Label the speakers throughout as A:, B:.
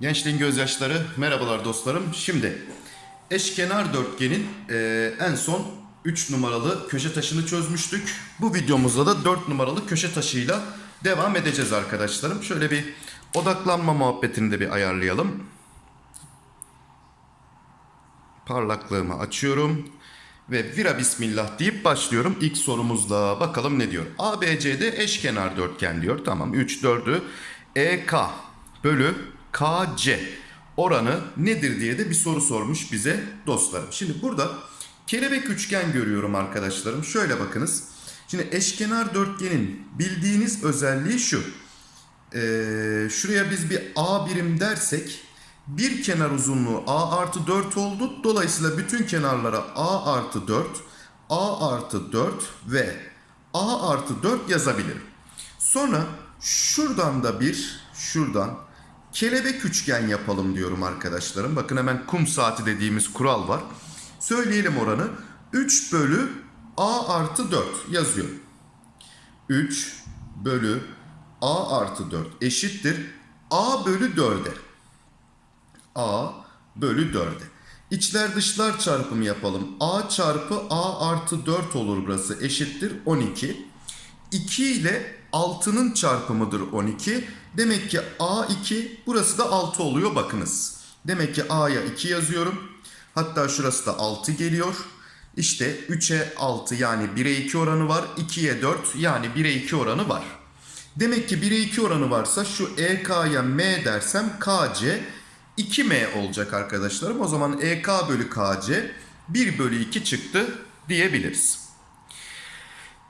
A: Gençliğin gözyaşları, merhabalar dostlarım. Şimdi eşkenar dörtgenin eee, en son 3 numaralı köşe taşını çözmüştük. Bu videomuzda da 4 numaralı köşe taşıyla devam edeceğiz arkadaşlarım. Şöyle bir odaklanma muhabbetini de bir ayarlayalım. Parlaklığımı açıyorum. Ve vira bismillah deyip başlıyorum ilk sorumuzla. Bakalım ne diyor? ABCD eşkenar dörtgen diyor. Tamam 3 4'ü EK bölü KC oranı nedir diye de bir soru sormuş bize dostlarım. Şimdi burada kelebek üçgen görüyorum arkadaşlarım. Şöyle bakınız. Şimdi eşkenar dörtgenin bildiğiniz özelliği şu. Ee, şuraya biz bir A birim dersek bir kenar uzunluğu A artı 4 oldu. Dolayısıyla bütün kenarlara A artı 4, A artı 4 ve A artı 4 yazabilirim. Sonra şuradan da bir, şuradan kelebek üçgen yapalım diyorum arkadaşlarım. Bakın hemen kum saati dediğimiz kural var. Söyleyelim oranı. 3 bölü A artı 4 yazıyorum. 3 bölü A artı 4 eşittir A bölü 4'e. A bölü 4'e. İçler dışlar çarpımı yapalım. A çarpı A artı 4 olur burası eşittir 12. 2 ile 6'nın çarpımıdır 12. Demek ki A2 burası da 6 oluyor bakınız. Demek ki A'ya 2 yazıyorum. Hatta şurası da 6 geliyor. İşte 3'e 6 yani 1'e 2 oranı var. 2'ye 4 yani 1'e 2 oranı var. Demek ki 1'e 2 oranı varsa şu EK'ya M dersem KC 2M olacak arkadaşlarım. O zaman EK bölü KC 1 bölü 2 çıktı diyebiliriz.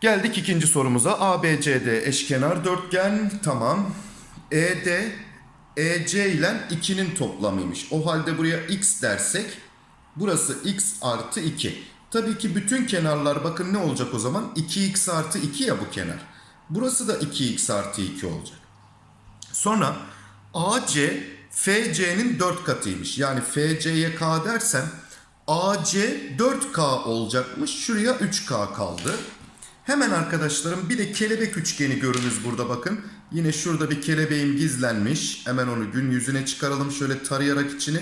A: Geldik ikinci sorumuza. ABCD eşkenar dörtgen. Tamam. ED EC ile 2'nin toplamıymış. O halde buraya x dersek burası x artı 2. Tabii ki bütün kenarlar bakın ne olacak o zaman? 2x artı 2 ya bu kenar. Burası da 2x artı 2 olacak. Sonra AC FC'nin 4 katıymış. Yani FC'ye K dersem AC 4K olacakmış. Şuraya 3K kaldı. Hemen arkadaşlarım bir de kelebek üçgeni görünüz burada bakın. Yine şurada bir kelebeğim gizlenmiş. Hemen onu gün yüzüne çıkaralım şöyle tarayarak içini.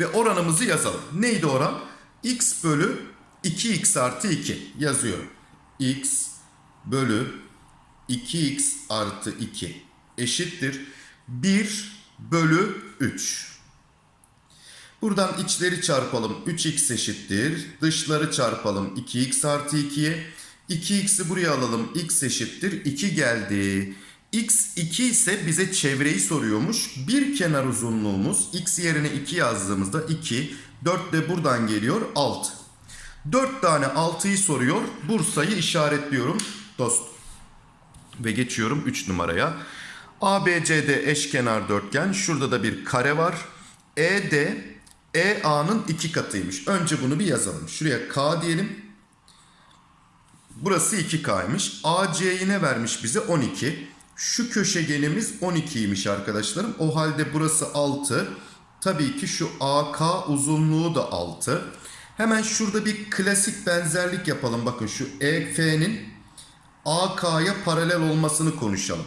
A: Ve oranımızı yazalım. Neydi oran? X bölü 2x artı 2 yazıyorum. X bölü 2x artı 2 eşittir 1 bölü 3. Buradan içleri çarpalım 3x eşittir. Dışları çarpalım 2x artı 2'ye. 2x'i buraya alalım x eşittir 2 geldi. x 2 ise bize çevreyi soruyormuş. Bir kenar uzunluğumuz x yerine 2 yazdığımızda 2. 4 de buradan geliyor 6. 4 tane 6'yı soruyor. Bursa'yı işaretliyorum dostum. Ve geçiyorum 3 numaraya. ABCD eşkenar dörtgen. Şurada da bir kare var. ED EA'nın iki katıymış. Önce bunu bir yazalım. Şuraya K diyelim. Burası 2K'ymış. AC'yi ne vermiş bize? 12. Şu köşegenimiz 12'ymiş arkadaşlarım. O halde burası 6. Tabii ki şu AK uzunluğu da 6. Hemen şurada bir klasik benzerlik yapalım. Bakın şu EF'nin AK'ya paralel olmasını konuşalım.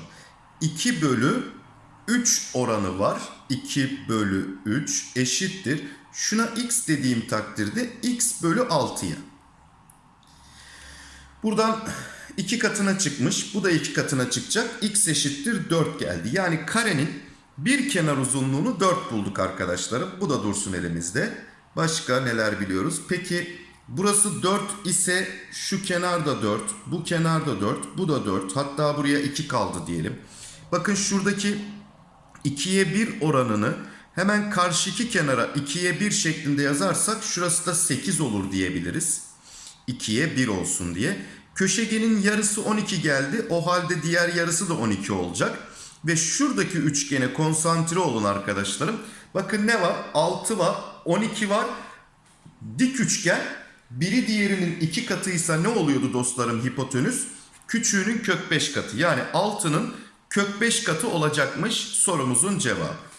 A: 2 bölü 3 oranı var. 2 bölü 3 eşittir. Şuna x dediğim takdirde x bölü 6'ya. Buradan 2 katına çıkmış. Bu da 2 katına çıkacak. x eşittir 4 geldi. Yani karenin bir kenar uzunluğunu 4 bulduk arkadaşlarım. Bu da dursun elimizde. Başka neler biliyoruz? Peki burası 4 ise şu kenar da 4, bu kenar da 4, bu da 4. Hatta buraya 2 kaldı diyelim. Bakın şuradaki 2'ye 1 oranını hemen karşıki kenara 2'ye 1 şeklinde yazarsak şurası da 8 olur diyebiliriz. 2'ye 1 olsun diye. Köşegenin yarısı 12 geldi. O halde diğer yarısı da 12 olacak. Ve şuradaki üçgene konsantre olun arkadaşlarım. Bakın ne var? 6 var, 12 var. Dik üçgen biri diğerinin iki katıysa ne oluyordu dostlarım hipotenüs? Küçüğünün kök 5 katı. Yani 6'nın kök 5 katı olacakmış sorumuzun cevabı.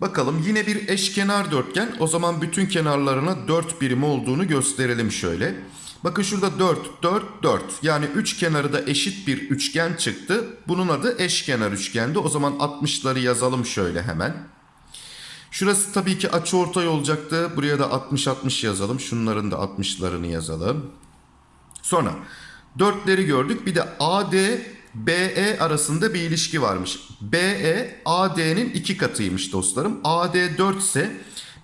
A: Bakalım yine bir eşkenar dörtgen. O zaman bütün kenarlarına 4 birim olduğunu gösterelim şöyle. Bakın şurada 4, 4, 4. Yani 3 kenarı da eşit bir üçgen çıktı. Bunun adı eşkenar üçgendi. O zaman 60'ları yazalım şöyle hemen. Şurası tabii ki açıortay olacaktı. Buraya da 60-60 yazalım. Şunların da 60'larını yazalım. Sonra 4'leri gördük. Bir de AD BE arasında bir ilişki varmış. BE AD'nin iki katıymış dostlarım. AD 4 ise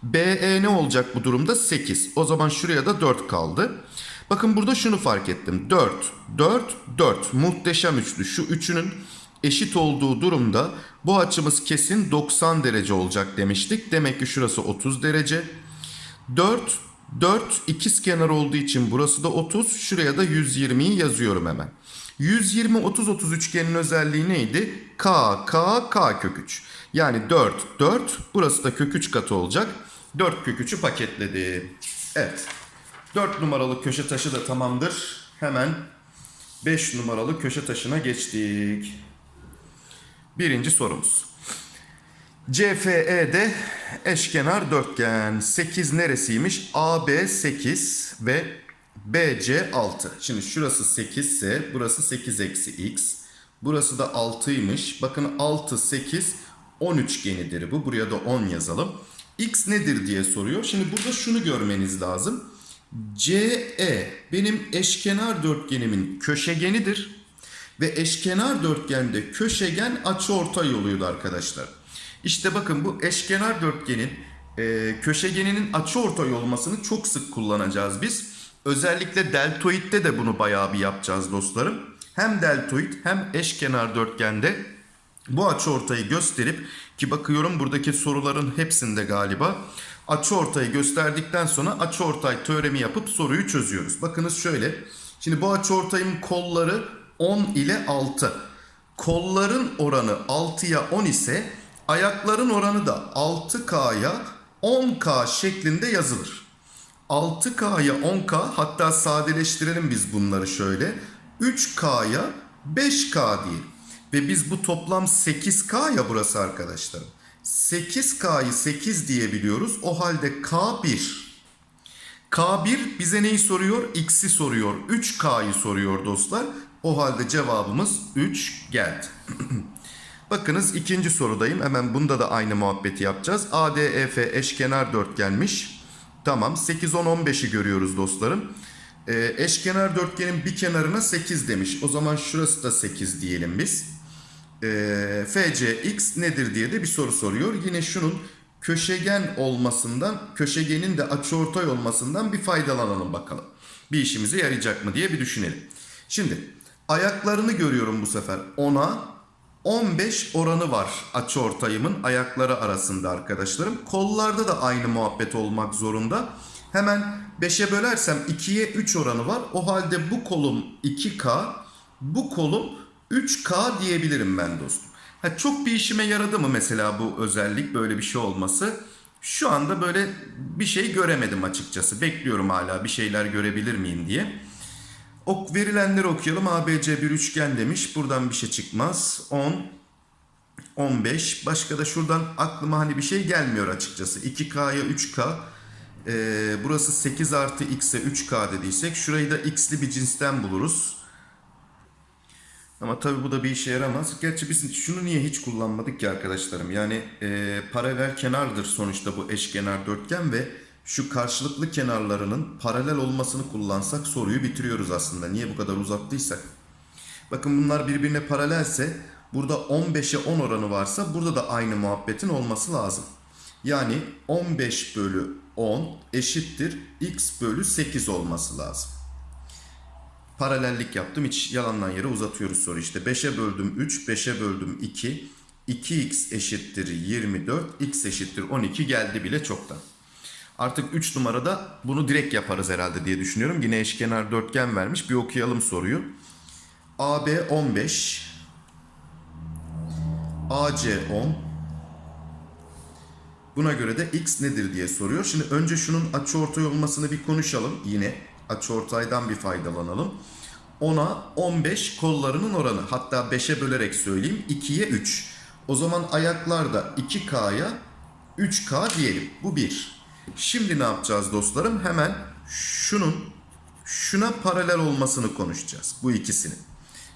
A: BE ne olacak bu durumda? 8. O zaman şuraya da 4 kaldı. Bakın burada şunu fark ettim. 4, 4, 4. Muhteşem üçlü. Şu üçünün eşit olduğu durumda bu açımız kesin 90 derece olacak demiştik. Demek ki şurası 30 derece. 4, 4 ikiz kenar olduğu için burası da 30. Şuraya da 120'yi yazıyorum hemen. 120 30 30 üçgenin özelliği neydi? K K K kök 3. Yani 4 4 burası da kök 3 katı olacak. 4 kök 3'ü paketledi. Evet. 4 numaralı köşe taşı da tamamdır. Hemen 5 numaralı köşe taşına geçtik. Birinci sorumuz. CFE'de eşkenar dörtgen. 8 neresiymiş? AB 8 ve BC 6. Şimdi şurası 8 ise burası 8 eksi x. Burası da 6'ymış. Bakın 6, 8, 10 üçgenidir bu. Buraya da 10 yazalım. X nedir diye soruyor. Şimdi burada şunu görmeniz lazım. CE benim eşkenar dörtgenimin köşegenidir. Ve eşkenar dörtgende köşegen açıortay yoluydu arkadaşlar. İşte bakın bu eşkenar dörtgenin e, köşegeninin açıortay olmasını çok sık kullanacağız biz. Özellikle deltoidde de bunu bayağı bir yapacağız dostlarım. Hem deltoid hem eşkenar dörtgende bu açıortayı gösterip ki bakıyorum buradaki soruların hepsinde galiba açıortayı gösterdikten sonra açıortay teoremi yapıp soruyu çözüyoruz. Bakınız şöyle. Şimdi bu açıortayın kolları 10 ile 6. Kolların oranı 6'ya 10 ise ayakların oranı da 6K'ya 10K şeklinde yazılır. 6K'ya 10K hatta sadeleştirelim biz bunları şöyle. 3K'ya 5K diye. Ve biz bu toplam 8K ya burası arkadaşlar. 8K'yı 8 diyebiliyoruz. O halde K1. K1 bize neyi soruyor? X'i soruyor. 3K'yı soruyor dostlar. O halde cevabımız 3 geldi. Bakınız ikinci sorudayım. Hemen bunda da aynı muhabbeti yapacağız. ADEF eşkenar dörtgenmiş. Tamam 8, 10, 15'i görüyoruz dostlarım. Ee, eşkenar dörtgenin bir kenarına 8 demiş. O zaman şurası da 8 diyelim biz. Ee, FCX nedir diye de bir soru soruyor. Yine şunun köşegen olmasından, köşegenin de açıortay olmasından bir faydalanalım bakalım. Bir işimize yarayacak mı diye bir düşünelim. Şimdi ayaklarını görüyorum bu sefer. 10'a 15 oranı var açıortayımın ayakları arasında arkadaşlarım. Kollarda da aynı muhabbet olmak zorunda. Hemen 5'e bölersem 2'ye 3 oranı var. O halde bu kolum 2K, bu kolum 3K diyebilirim ben dostum. Ha, çok bir işime yaradı mı mesela bu özellik böyle bir şey olması? Şu anda böyle bir şey göremedim açıkçası. Bekliyorum hala bir şeyler görebilir miyim diye. Ok verilenleri okuyalım. ABC bir üçgen demiş. Buradan bir şey çıkmaz. 10 15. Başka da şuradan aklıma hani bir şey gelmiyor açıkçası. 2K'ya 3K. Ee, burası 8 artı X'e 3K dediysek şurayı da X'li bir cinsten buluruz. Ama tabi bu da bir işe yaramaz. Gerçi biz şunu niye hiç kullanmadık ki arkadaşlarım? Yani e, paralel kenardır sonuçta bu eşkenar dörtgen ve şu karşılıklı kenarlarının paralel olmasını kullansak soruyu bitiriyoruz aslında. Niye bu kadar uzattıysak? Bakın bunlar birbirine paralelse burada 15'e 10 oranı varsa burada da aynı muhabbetin olması lazım. Yani 15 bölü 10 eşittir x bölü 8 olması lazım. Paralellik yaptım hiç yalandan yere uzatıyoruz soru işte. 5'e böldüm 3, 5'e böldüm 2. 2x eşittir 24, x eşittir 12 geldi bile çoktan. Artık 3 numarada bunu direkt yaparız herhalde diye düşünüyorum. Yine eşkenar dörtgen vermiş. Bir okuyalım soruyu. AB 15. AC 10. Buna göre de x nedir diye soruyor. Şimdi önce şunun açıortay olmasını bir konuşalım. Yine açıortaydan bir faydalanalım. 10'a 15 kollarının oranı. Hatta 5'e bölerek söyleyeyim. 2'ye 3. O zaman ayaklar da 2K'ya 3K diyelim. Bu 1. Şimdi ne yapacağız dostlarım? Hemen şunun şuna paralel olmasını konuşacağız. Bu ikisinin.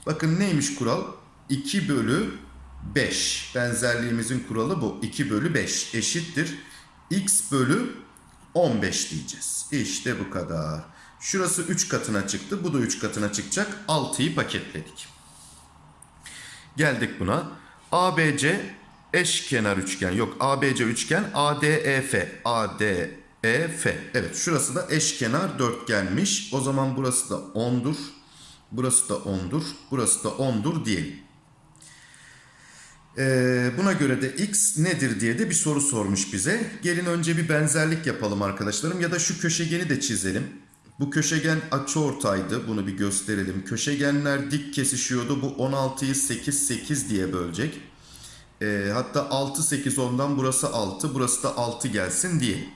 A: Bakın neymiş kural? 2 bölü 5. Benzerliğimizin kuralı bu. 2 bölü 5 eşittir. X bölü 15 diyeceğiz. İşte bu kadar. Şurası 3 katına çıktı. Bu da 3 katına çıkacak. 6'yı paketledik. Geldik buna. ABC eşkenar üçgen. Yok ABC üçgen ADEF. ADEF. Evet şurası da eşkenar dörtgenmiş. O zaman burası da 10'dur. Burası da 10'dur. Burası da 10'dur diyelim. Ee, buna göre de x nedir diye de bir soru sormuş bize. Gelin önce bir benzerlik yapalım arkadaşlarım ya da şu köşegeni de çizelim. Bu köşegen açıortaydı. Bunu bir gösterelim. Köşegenler dik kesişiyordu. Bu 16'yı 8 8 diye bölecek. Ee, hatta 6 8 ondan burası 6, burası da 6 gelsin diye.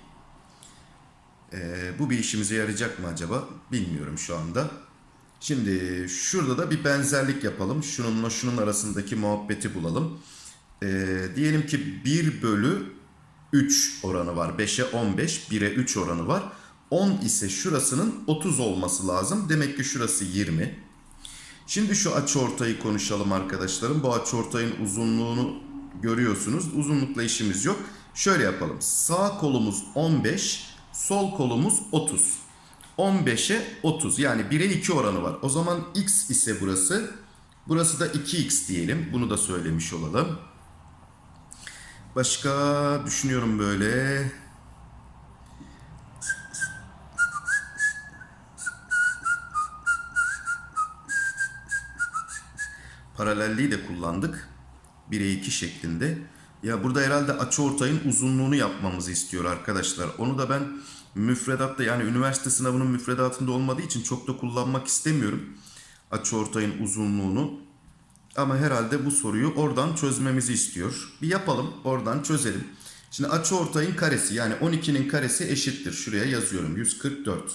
A: Ee, bu bir işimize yarayacak mı acaba? Bilmiyorum şu anda. Şimdi şurada da bir benzerlik yapalım. Şununla şunun arasındaki muhabbeti bulalım. Ee, diyelim ki 1 bölü 3 oranı var. 5'e 15, 1'e 3 oranı var. 10 ise şurasının 30 olması lazım. Demek ki şurası 20. Şimdi şu açıortayı konuşalım arkadaşlarım. Bu açıortayın uzunluğunu görüyorsunuz. Uzunlukla işimiz yok. Şöyle yapalım. Sağ kolumuz 15, sol kolumuz 30. 15'e 30 yani 1'e 2 oranı var. O zaman x ise burası. Burası da 2x diyelim. Bunu da söylemiş olalım. Başka düşünüyorum böyle. Paralelliği de kullandık. 1'e 2 şeklinde. Ya burada herhalde açıortayın uzunluğunu yapmamızı istiyor arkadaşlar. Onu da ben müfredatta yani üniversite sınavının müfredatında olmadığı için çok da kullanmak istemiyorum. Açıortayın uzunluğunu. Ama herhalde bu soruyu oradan çözmemizi istiyor. Bir yapalım oradan çözelim. Şimdi açıortayın karesi yani 12'nin karesi eşittir. Şuraya yazıyorum 144.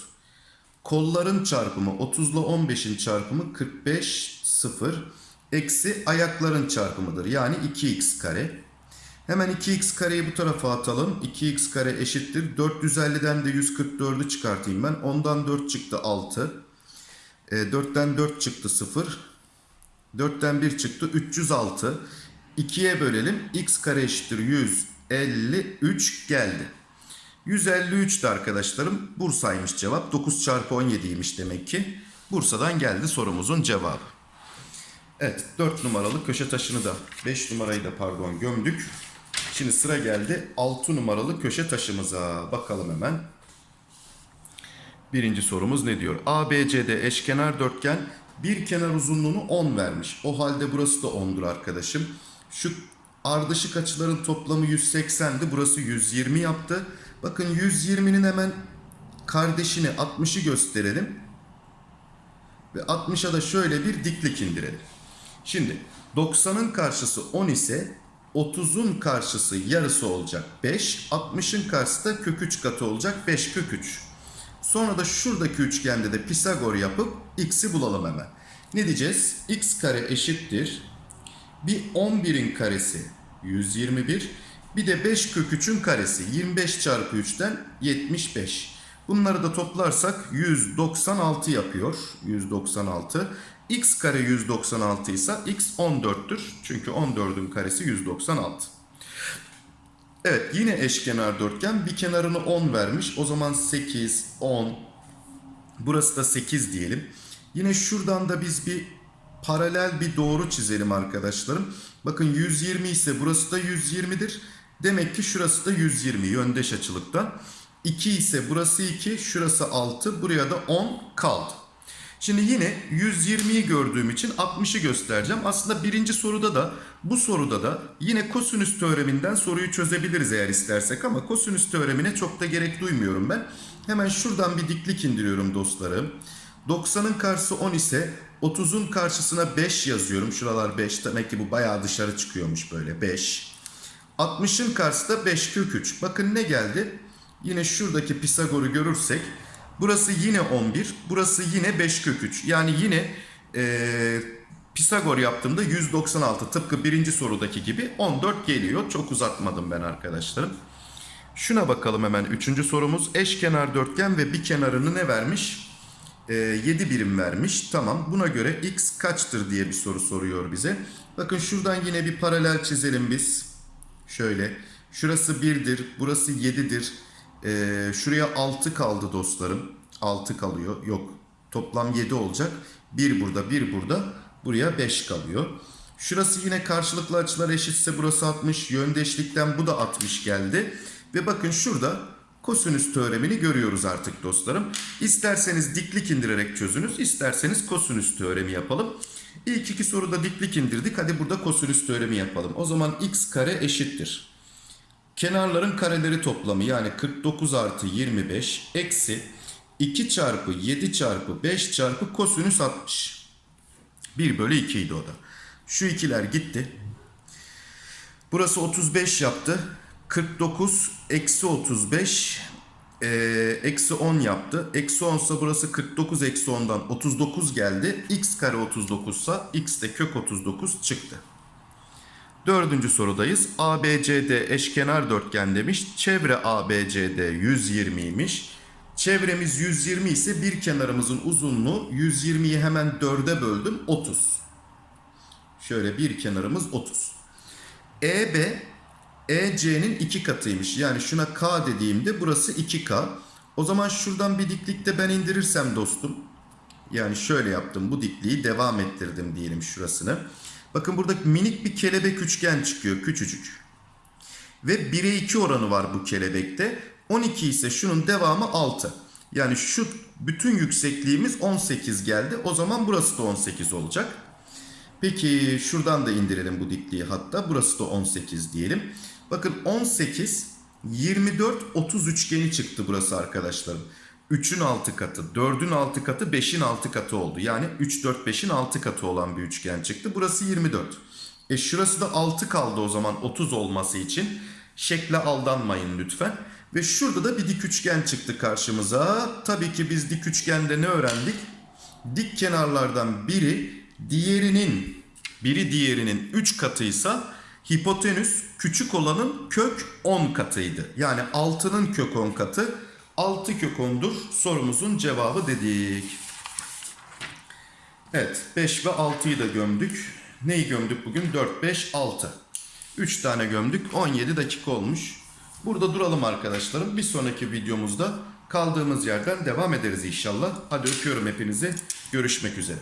A: Kolların çarpımı 30 ile 15'in çarpımı 45 0 eksi ayakların çarpımıdır. Yani 2x kare. Hemen 2x kareyi bu tarafa atalım. 2x kare eşittir. 450'den de 144'ü çıkartayım ben. Ondan 4 çıktı 6. E, 4'ten 4 çıktı 0. 4'ten 1 çıktı 306. 2'ye bölelim. x kare eşittir 153 geldi. 153'tü arkadaşlarım. Bursa'ymış cevap. 9 çarpı 17'ymiş demek ki. Bursa'dan geldi sorumuzun cevabı. Evet 4 numaralı köşe taşını da 5 numarayı da pardon gömdük. Şimdi sıra geldi 6 numaralı köşe taşımıza. Bakalım hemen. Birinci sorumuz ne diyor? ABCD eşkenar dörtgen bir kenar uzunluğunu 10 vermiş. O halde burası da 10'dur arkadaşım. Şu ardışık açıların toplamı 180'di. Burası 120 yaptı. Bakın 120'nin hemen kardeşini 60'ı gösterelim. Ve 60'a da şöyle bir diklik indirelim. Şimdi 90'ın karşısı 10 ise 30'un karşısı yarısı olacak 5. 60'ın karşısı da kök 3 katı olacak 5 kök 3. Sonra da şuradaki üçgende de Pisagor yapıp x'i bulalım hemen. Ne diyeceğiz? x kare eşittir. Bir 11'in karesi 121. Bir de 5 kök 3'ün karesi 25 çarpı 3'ten 75. Bunları da toplarsak 196 yapıyor. 196. x kare 196 ise x 14'tür. Çünkü 14'ün karesi 196. Evet yine eşkenar dörtgen bir kenarını 10 vermiş. O zaman 8, 10. Burası da 8 diyelim. Yine şuradan da biz bir paralel bir doğru çizelim arkadaşlarım. Bakın 120 ise burası da 120'dir. Demek ki şurası da 120 yöndeş açılıktan. 2 ise burası 2, şurası 6, buraya da 10 kaldı. Şimdi yine 120'yi gördüğüm için 60'ı göstereceğim. Aslında birinci soruda da bu soruda da yine kosinüs teoreminden soruyu çözebiliriz eğer istersek ama kosinüs teoremine çok da gerek duymuyorum ben. Hemen şuradan bir diklik indiriyorum dostlarım. 90'ın karşısı 10 ise 30'un karşısına 5 yazıyorum. Şuralar 5 demek ki bu bayağı dışarı çıkıyormuş böyle 5. 60'ın karşısı da 5 kök 3. Bakın ne geldi? Yine şuradaki Pisagor'u görürsek burası yine 11, burası yine 5 kök 3. Yani yine ee, Pisagor yaptığımda 196 tıpkı birinci sorudaki gibi 14 geliyor. Çok uzatmadım ben arkadaşlarım. Şuna bakalım hemen. Üçüncü sorumuz. Eşkenar dörtgen ve bir kenarını ne vermiş? Ee, 7 birim vermiş. Tamam. Buna göre x kaçtır diye bir soru soruyor bize. Bakın şuradan yine bir paralel çizelim biz. Şöyle. Şurası 1'dir. Burası 7'dir. Ee, şuraya 6 kaldı dostlarım. 6 kalıyor. Yok. Toplam 7 olacak. 1 burada, 1 burada. Buraya 5 kalıyor. Şurası yine karşılıklı açılar eşitse burası 60. Yöndeşlikten bu da 60 geldi. Ve bakın şurada kosinüs teoremini görüyoruz artık dostlarım. İsterseniz diklik indirerek çözünüz, isterseniz kosinüs teoremi yapalım. İlk iki soruda diklik indirdik. Hadi burada kosinüs teoremi yapalım. O zaman x kare eşittir. Kenarların kareleri toplamı yani 49 artı 25 eksi 2 çarpı 7 çarpı 5 çarpı kosinüs 60. 1 bölü 2 idi o da. Şu ikiler gitti. Burası 35 yaptı. 49 eksi 35 eee, eksi 10 yaptı. Eksi 10 ise burası 49 eksi 10'dan 39 geldi. x kare 39 ise x de kök 39 çıktı. Dördüncü sorudayız. ABCD eşkenar dörtgen demiş. Çevre ABCD 120'ymiş. Çevremiz 120 ise bir kenarımızın uzunluğu 120'yi hemen 4'e böldüm 30. Şöyle bir kenarımız 30. EB EC'nin iki katıymış. Yani şuna K dediğimde burası 2K. O zaman şuradan bir diklikte ben indirirsem dostum. Yani şöyle yaptım bu dikliği devam ettirdim diyelim şurasını. Bakın burada minik bir kelebek üçgen çıkıyor küçücük. Ve 1'e 2 oranı var bu kelebekte. 12 ise şunun devamı 6. Yani şu bütün yüksekliğimiz 18 geldi. O zaman burası da 18 olacak. Peki şuradan da indirelim bu dikliği hatta. Burası da 18 diyelim. Bakın 18, 24, 30 üçgeni çıktı burası arkadaşlarım. 3'ün 6 katı, 4'ün 6 katı, 5'in 6 katı oldu. Yani 3, 4, 5'in 6 katı olan bir üçgen çıktı. Burası 24. E şurası da 6 kaldı o zaman 30 olması için. Şekle aldanmayın lütfen. Ve şurada da bir dik üçgen çıktı karşımıza. Tabii ki biz dik üçgende ne öğrendik? Dik kenarlardan biri diğerinin biri diğerinin 3 katıysa hipotenüs küçük olanın kök 10 katıydı. Yani 6'nın kök 10 katı 6 kök 10'dur sorumuzun cevabı dedik. Evet 5 ve 6'yı da gömdük. Neyi gömdük bugün? 4, 5, 6. 3 tane gömdük. 17 dakika olmuş. Burada duralım arkadaşlarım. Bir sonraki videomuzda kaldığımız yerden devam ederiz inşallah. Hadi öpüyorum hepinizi. Görüşmek üzere.